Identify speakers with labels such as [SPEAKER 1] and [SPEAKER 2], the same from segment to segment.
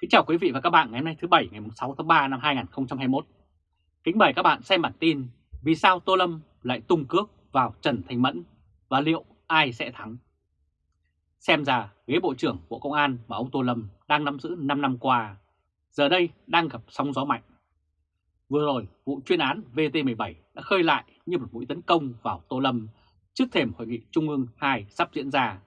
[SPEAKER 1] Kính chào quý vị và các bạn ngày hôm nay thứ Bảy ngày 6 tháng 3 năm 2021. Kính mời các bạn xem bản tin Vì sao Tô Lâm lại tung cước vào Trần Thanh Mẫn và liệu ai sẽ thắng? Xem ra ghế Bộ trưởng Bộ Công an mà ông Tô Lâm đang nắm giữ 5 năm qua, giờ đây đang gặp sóng gió mạnh. Vừa rồi, vụ chuyên án VT17 đã khơi lại như một mũi tấn công vào Tô Lâm trước thềm Hội nghị Trung ương 2 sắp diễn ra.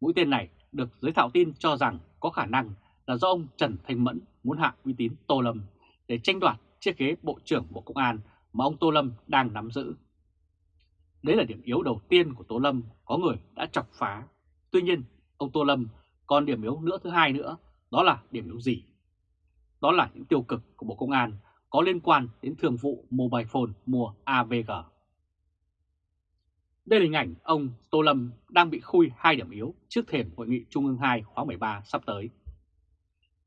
[SPEAKER 1] Mũi tên này được giới thạo tin cho rằng có khả năng là do ông Trần Thanh Mẫn muốn hạ uy tín Tô Lâm để tranh đoạt chiếc ghế Bộ trưởng Bộ Công an mà ông Tô Lâm đang nắm giữ. Đấy là điểm yếu đầu tiên của Tô Lâm có người đã chọc phá. Tuy nhiên, ông Tô Lâm còn điểm yếu nữa thứ hai nữa, đó là điểm yếu gì? Đó là những tiêu cực của Bộ Công an có liên quan đến thương vụ mobile phone mua AVG. Đây là hình ảnh ông Tô Lâm đang bị khui hai điểm yếu trước thềm Hội nghị Trung ương 2 khóa 13 sắp tới.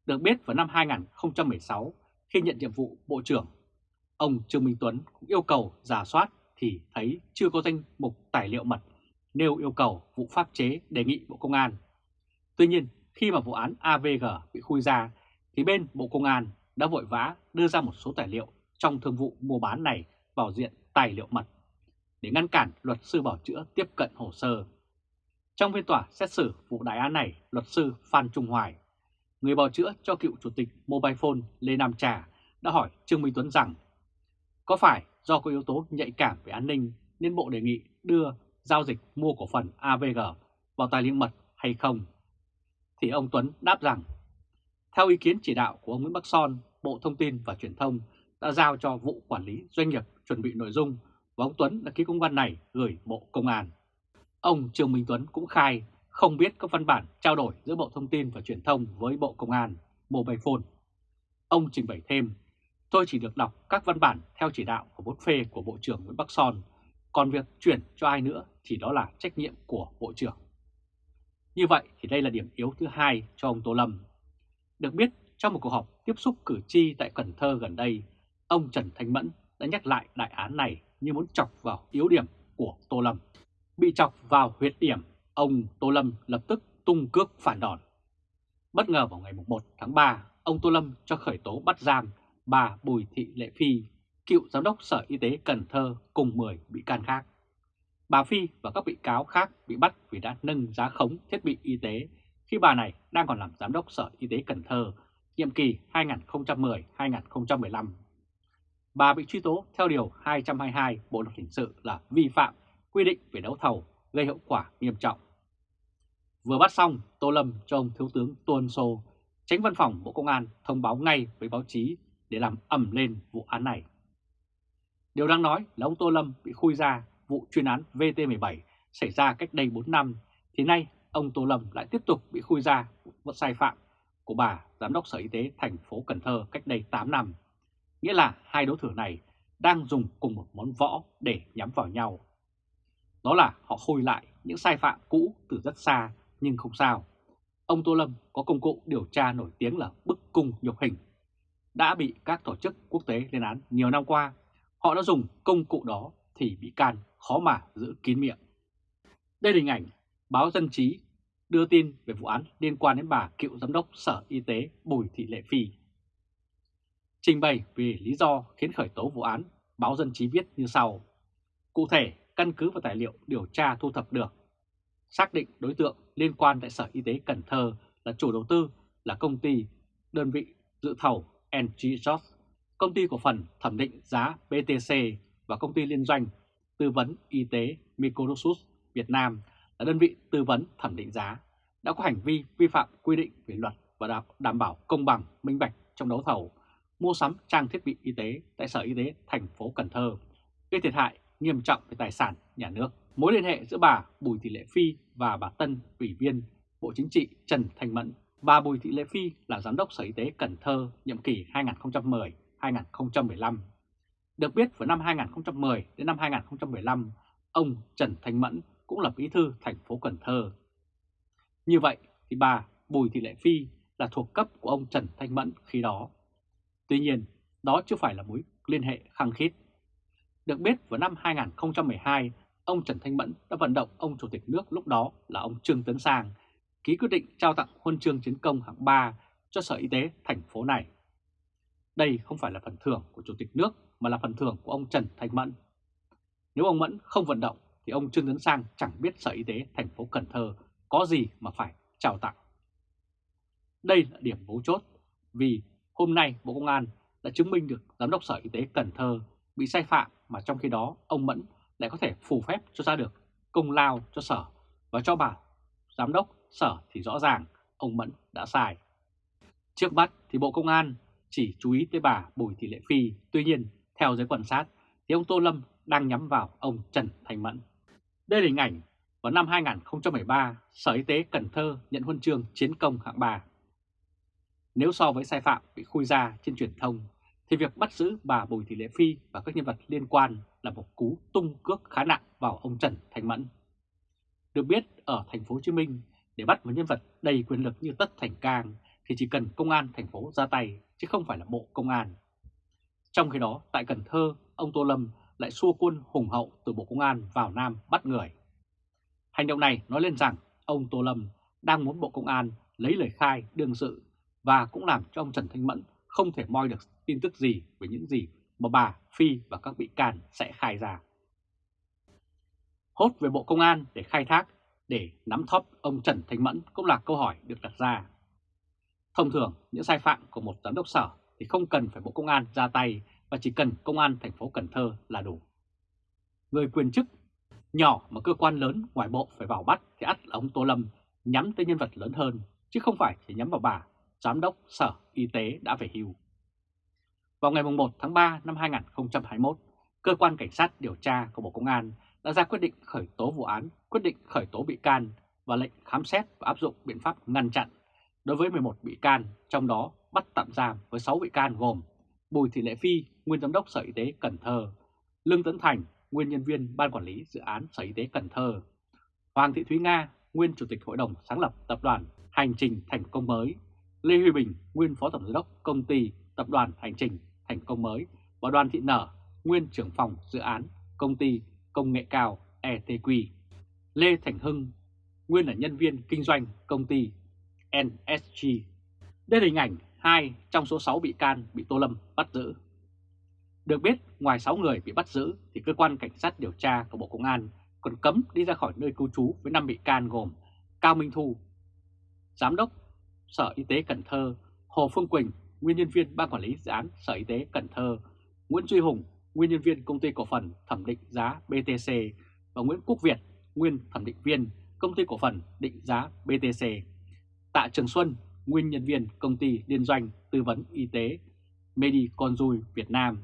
[SPEAKER 1] Được biết vào năm 2016, khi nhận nhiệm vụ Bộ trưởng, ông Trương Minh Tuấn cũng yêu cầu giả soát thì thấy chưa có danh mục tài liệu mật nêu yêu cầu vụ pháp chế đề nghị Bộ Công an. Tuy nhiên, khi mà vụ án AVG bị khui ra, thì bên Bộ Công an đã vội vã đưa ra một số tài liệu trong thương vụ mua bán này vào diện tài liệu mật để ngăn cản luật sư bảo chữa tiếp cận hồ sơ. Trong phiên tòa xét xử vụ đại án này, luật sư Phan Trung Hoài người bào chữa cho cựu chủ tịch Mobile Phone Lê Nam Trà đã hỏi Trương Minh Tuấn rằng có phải do có yếu tố nhạy cảm về an ninh nên Bộ đề nghị đưa giao dịch mua cổ phần AVG vào tài liệu mật hay không? Thì ông Tuấn đáp rằng theo ý kiến chỉ đạo của ông Nguyễn Bắc Son, Bộ Thông tin và Truyền thông đã giao cho vụ quản lý doanh nghiệp chuẩn bị nội dung và ông Tuấn đã ký công văn này gửi Bộ Công an. Ông Trương Minh Tuấn cũng khai không biết các văn bản trao đổi giữa Bộ Thông tin và Truyền thông với Bộ Công an, Mobile Phone. Ông trình bày thêm, tôi chỉ được đọc các văn bản theo chỉ đạo của bút phê của Bộ trưởng Nguyễn Bắc Son, còn việc chuyển cho ai nữa thì đó là trách nhiệm của Bộ trưởng. Như vậy thì đây là điểm yếu thứ hai cho ông Tô Lâm. Được biết, trong một cuộc họp tiếp xúc cử tri tại Cần Thơ gần đây, ông Trần Thanh Mẫn đã nhắc lại đại án này như muốn chọc vào yếu điểm của Tô Lâm. Bị chọc vào huyệt điểm ông Tô Lâm lập tức tung cước phản đòn. Bất ngờ vào ngày 1 tháng 3, ông Tô Lâm cho khởi tố bắt giam bà Bùi Thị Lệ Phi, cựu giám đốc Sở Y tế Cần Thơ cùng 10 bị can khác. Bà Phi và các bị cáo khác bị bắt vì đã nâng giá khống thiết bị y tế khi bà này đang còn làm giám đốc Sở Y tế Cần Thơ nhiệm kỳ 2010-2015. Bà bị truy tố theo Điều 222 Bộ Luật Hình sự là vi phạm quy định về đấu thầu gây hậu quả nghiêm trọng. Vừa bắt xong, Tô Lâm cho ông Thiếu tướng Tuân Sô, tránh văn phòng Bộ Công an thông báo ngay với báo chí để làm ẩm lên vụ án này. Điều đang nói là ông Tô Lâm bị khui ra vụ chuyên án VT17 xảy ra cách đây 4 năm, thì nay ông Tô Lâm lại tiếp tục bị khui ra vụ sai phạm của bà Giám đốc Sở Y tế thành phố Cần Thơ cách đây 8 năm. Nghĩa là hai đối thủ này đang dùng cùng một món võ để nhắm vào nhau. Đó là họ khui lại những sai phạm cũ từ rất xa nhưng không sao. Ông Tô Lâm có công cụ điều tra nổi tiếng là bức cung nhục hình. Đã bị các tổ chức quốc tế lên án nhiều năm qua, họ đã dùng công cụ đó thì bị can khó mà giữ kín miệng. Đây là hình ảnh báo Dân Trí đưa tin về vụ án liên quan đến bà cựu giám đốc Sở Y tế Bùi Thị Lệ Phi. Trình bày về lý do khiến khởi tố vụ án, báo Dân Trí viết như sau. Cụ thể, căn cứ vào tài liệu điều tra thu thập được, xác định đối tượng liên quan tại Sở Y tế Cần Thơ là chủ đầu tư là công ty, đơn vị dự thầu NG Jobs, công ty cổ phần thẩm định giá BTC và công ty liên doanh tư vấn y tế Microsus Việt Nam là đơn vị tư vấn thẩm định giá đã có hành vi vi phạm quy định về luật và đảm bảo công bằng minh bạch trong đấu thầu mua sắm trang thiết bị y tế tại Sở Y tế thành phố Cần Thơ gây thiệt hại nghiêm trọng về tài sản nhà nước. Mối liên hệ giữa bà Bùi Thị Lệ Phi và bà Tân, Ủy viên Bộ Chính trị Trần Thành Mẫn. Bà Bùi Thị Lệ Phi là Giám đốc Sở Y tế Cần Thơ nhiệm kỳ 2010-2015. Được biết vào năm 2010 đến năm 2015, ông Trần Thành Mẫn cũng là bí thư thành phố Cần Thơ. Như vậy thì bà Bùi Thị Lệ Phi là thuộc cấp của ông Trần Thanh Mẫn khi đó. Tuy nhiên, đó chưa phải là mối liên hệ khăng khít được biết vào năm 2012, ông Trần Thanh Mẫn đã vận động ông Chủ tịch nước lúc đó là ông Trương Tấn Sang ký quyết định trao tặng huân chương chiến công hạng 3 cho Sở Y tế thành phố này. Đây không phải là phần thưởng của Chủ tịch nước, mà là phần thưởng của ông Trần Thanh Mẫn. Nếu ông Mẫn không vận động, thì ông Trương Tấn Sang chẳng biết Sở Y tế thành phố Cần Thơ có gì mà phải trao tặng. Đây là điểm mấu chốt vì hôm nay Bộ Công an đã chứng minh được Giám đốc Sở Y tế Cần Thơ bị sai phạm mà trong khi đó ông Mẫn lại có thể phù phép cho ra được công lao cho Sở và cho bà Giám đốc Sở thì rõ ràng ông Mẫn đã sai. Trước mắt thì Bộ Công an chỉ chú ý tới bà Bùi Thị Lệ Phi, tuy nhiên theo giới quan sát thì ông Tô Lâm đang nhắm vào ông Trần Thành Mẫn. Đây là hình ảnh vào năm 2013 Sở Y tế Cần Thơ nhận huân chương chiến công hạng 3. Nếu so với sai phạm bị khui ra trên truyền thông thì việc bắt giữ bà Bùi Thị Lệ Phi và các nhân vật liên quan là một cú tung cước khá nặng vào ông Trần Thành Mẫn. Được biết ở thành phố Hồ Chí Minh để bắt một nhân vật đầy quyền lực như Tất Thành Cang thì chỉ cần công an thành phố ra tay chứ không phải là bộ công an. Trong khi đó tại Cần Thơ, ông Tô Lâm lại xua quân hùng hậu từ Bộ Công an vào Nam bắt người. Hành động này nói lên rằng ông Tô Lâm đang muốn Bộ Công an lấy lời khai đương sự và cũng làm cho ông Trần Thanh Mẫn không thể moi được tin tức gì về những gì mà bà Phi và các bị can sẽ khai ra. Hốt về Bộ Công an để khai thác, để nắm thóp ông Trần Thanh Mẫn cũng là câu hỏi được đặt ra. Thông thường, những sai phạm của một giám đốc sở thì không cần phải Bộ Công an ra tay và chỉ cần Công an thành phố Cần Thơ là đủ. Người quyền chức nhỏ mà cơ quan lớn ngoài bộ phải vào bắt thì ắt là ông Tô Lâm nhắm tới nhân vật lớn hơn, chứ không phải chỉ nhắm vào bà, Giám đốc Sở Y tế đã về hưu. Vào ngày 1 tháng 3 năm 2021, Cơ quan Cảnh sát điều tra của Bộ Công an đã ra quyết định khởi tố vụ án, quyết định khởi tố bị can và lệnh khám xét và áp dụng biện pháp ngăn chặn đối với 11 bị can, trong đó bắt tạm giam với 6 bị can gồm Bùi Thị Lệ Phi, nguyên giám đốc Sở Y tế Cần Thơ, Lương Tấn Thành, nguyên nhân viên Ban Quản lý Dự án Sở Y tế Cần Thơ, Hoàng Thị Thúy Nga, nguyên Chủ tịch Hội đồng sáng lập Tập đoàn Hành trình Thành công mới, Lê Huy Bình, nguyên Phó Tổng giám đốc Công ty Tập đoàn Hành trình Thành công mới và Đoàn Thị Nở, nguyên trưởng phòng dự án Công ty Công nghệ cao ETQ, Lê Thành Hưng, nguyên là nhân viên kinh doanh công ty NSG. Đây là hình ảnh hai trong số 6 bị can bị Tô Lâm bắt giữ. Được biết, ngoài 6 người bị bắt giữ thì cơ quan cảnh sát điều tra của Bộ Công an còn cấm đi ra khỏi nơi cư trú với 5 bị can gồm Cao Minh Thu, Giám đốc Sở Y tế Cần Thơ, Hồ Phương Quỳnh, nguyên nhân viên Ban Quản lý Dự án Sở Y tế Cần Thơ, Nguyễn Duy Hùng, nguyên nhân viên Công ty Cổ phần Thẩm định giá BTC và Nguyễn Quốc Việt, nguyên thẩm định viên Công ty Cổ phần Định giá BTC. Tạ Trường Xuân, nguyên nhân viên Công ty Liên doanh Tư vấn Y tế Mediconjui Việt Nam,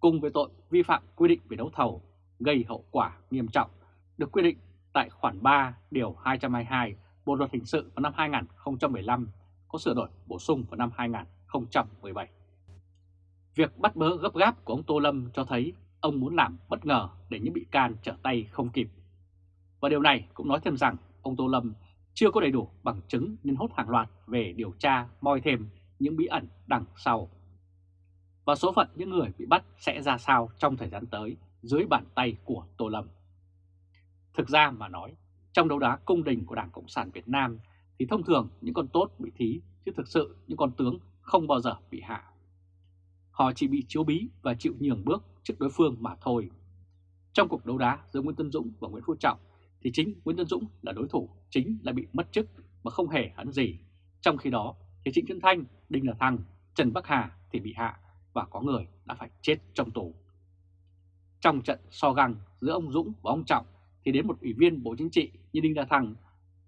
[SPEAKER 1] cùng với tội vi phạm quy định về đấu thầu gây hậu quả nghiêm trọng, được quy định tại khoản 3 điều 222 Bộ luật hình sự vào năm 2015 có sửa đổi bổ sung vào năm 2017. Việc bắt bớ gấp gáp của ông Tô Lâm cho thấy ông muốn làm bất ngờ để những bị can trở tay không kịp. Và điều này cũng nói thêm rằng ông Tô Lâm chưa có đầy đủ bằng chứng nên hốt hàng loạt về điều tra moi thêm những bí ẩn đằng sau. Và số phận những người bị bắt sẽ ra sao trong thời gian tới dưới bàn tay của Tô Lâm. Thực ra mà nói, trong đấu đá cung đình của Đảng Cộng sản Việt Nam thì thông thường những con tốt bị thí chứ thực sự những con tướng không bao giờ bị hạ. Họ chỉ bị chiếu bí và chịu nhường bước trước đối phương mà thôi. Trong cuộc đấu đá giữa Nguyễn Tân Dũng và Nguyễn Phú Trọng thì chính Nguyễn Tân Dũng là đối thủ chính lại bị mất chức mà không hề hấn gì. Trong khi đó thì Trịnh Xuân Thanh, Đinh là Thăng, Trần Bắc Hà thì bị hạ và có người đã phải chết trong tù. Trong trận so găng giữa ông Dũng và ông Trọng thì đến một ủy viên Bộ Chính trị như Đinh La Thăng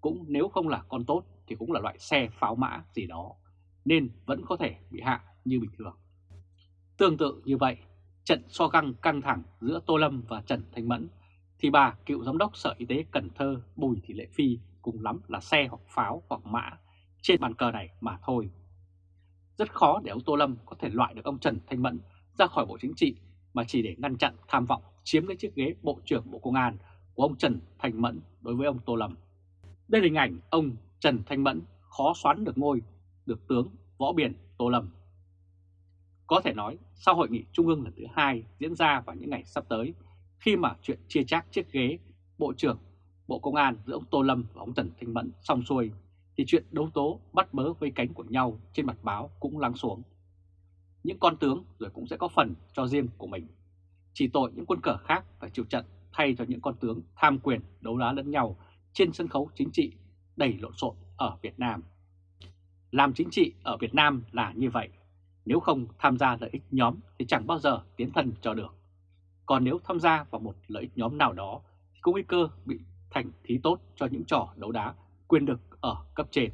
[SPEAKER 1] cũng nếu không là con tốt thì cũng là loại xe pháo mã gì đó, nên vẫn có thể bị hạ như bình thường. Tương tự như vậy, trận so găng căng thẳng giữa Tô Lâm và Trần Thanh Mẫn thì bà cựu giám đốc Sở Y tế Cần Thơ Bùi Thị Lệ Phi cùng lắm là xe hoặc pháo hoặc mã trên bàn cờ này mà thôi. Rất khó để ông Tô Lâm có thể loại được ông Trần Thanh Mẫn ra khỏi Bộ Chính trị mà chỉ để ngăn chặn tham vọng chiếm lấy chiếc ghế Bộ trưởng Bộ Công an của ông Trần Thanh Mẫn đối với ông Tô Lâm. Đây là hình ảnh ông Trần Thanh Mẫn khó xoắn được ngôi, được tướng Võ Biển Tô Lâm. Có thể nói, sau hội nghị trung ương lần thứ hai diễn ra vào những ngày sắp tới, khi mà chuyện chia chác chiếc ghế Bộ trưởng Bộ Công an giữa ông Tô Lâm và ông Trần Thanh Mẫn xong xuôi, thì chuyện đấu tố bắt bớ với cánh của nhau trên mặt báo cũng lắng xuống. Những con tướng rồi cũng sẽ có phần cho riêng của mình. Chỉ tội những quân cờ khác phải chịu trận thay cho những con tướng tham quyền đấu đá lẫn nhau trên sân khấu chính trị đầy lộn xộn ở Việt Nam. Làm chính trị ở Việt Nam là như vậy, nếu không tham gia lợi ích nhóm thì chẳng bao giờ tiến thân cho được. Còn nếu tham gia vào một lợi ích nhóm nào đó thì có nguy cơ bị thành thí tốt cho những trò đấu đá quyền lực ở cấp trên.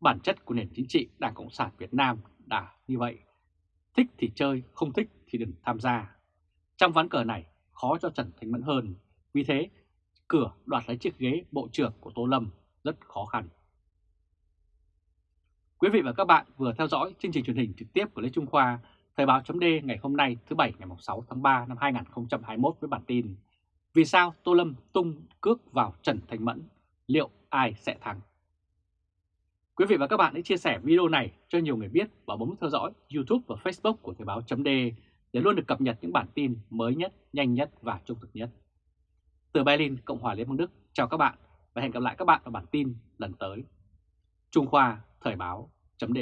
[SPEAKER 1] Bản chất của nền chính trị Đảng Cộng sản Việt Nam đã như vậy. Thích thì chơi, không thích thì đừng tham gia. Trong ván cờ này khó cho Trần Thành Mẫn hơn, vì thế cửa đoạt lấy chiếc ghế Bộ trưởng của Tô Lâm rất khó khăn. Quý vị và các bạn vừa theo dõi chương trình truyền hình trực tiếp của Lê Trung Khoa, Thời báo chấm ngày hôm nay thứ Bảy ngày 6 tháng 3 năm 2021 với bản tin Vì sao Tô Lâm tung cước vào Trần Thành Mẫn, liệu ai sẽ thắng? Quý vị và các bạn hãy chia sẻ video này cho nhiều người biết và bấm theo dõi YouTube và Facebook của Thời báo chấm để luôn được cập nhật những bản tin mới nhất, nhanh nhất và trung thực nhất. Từ Berlin, Cộng hòa Liên bang Đức, chào các bạn và hẹn gặp lại các bạn ở bản tin lần tới. Trung Khoa Thời báo chấm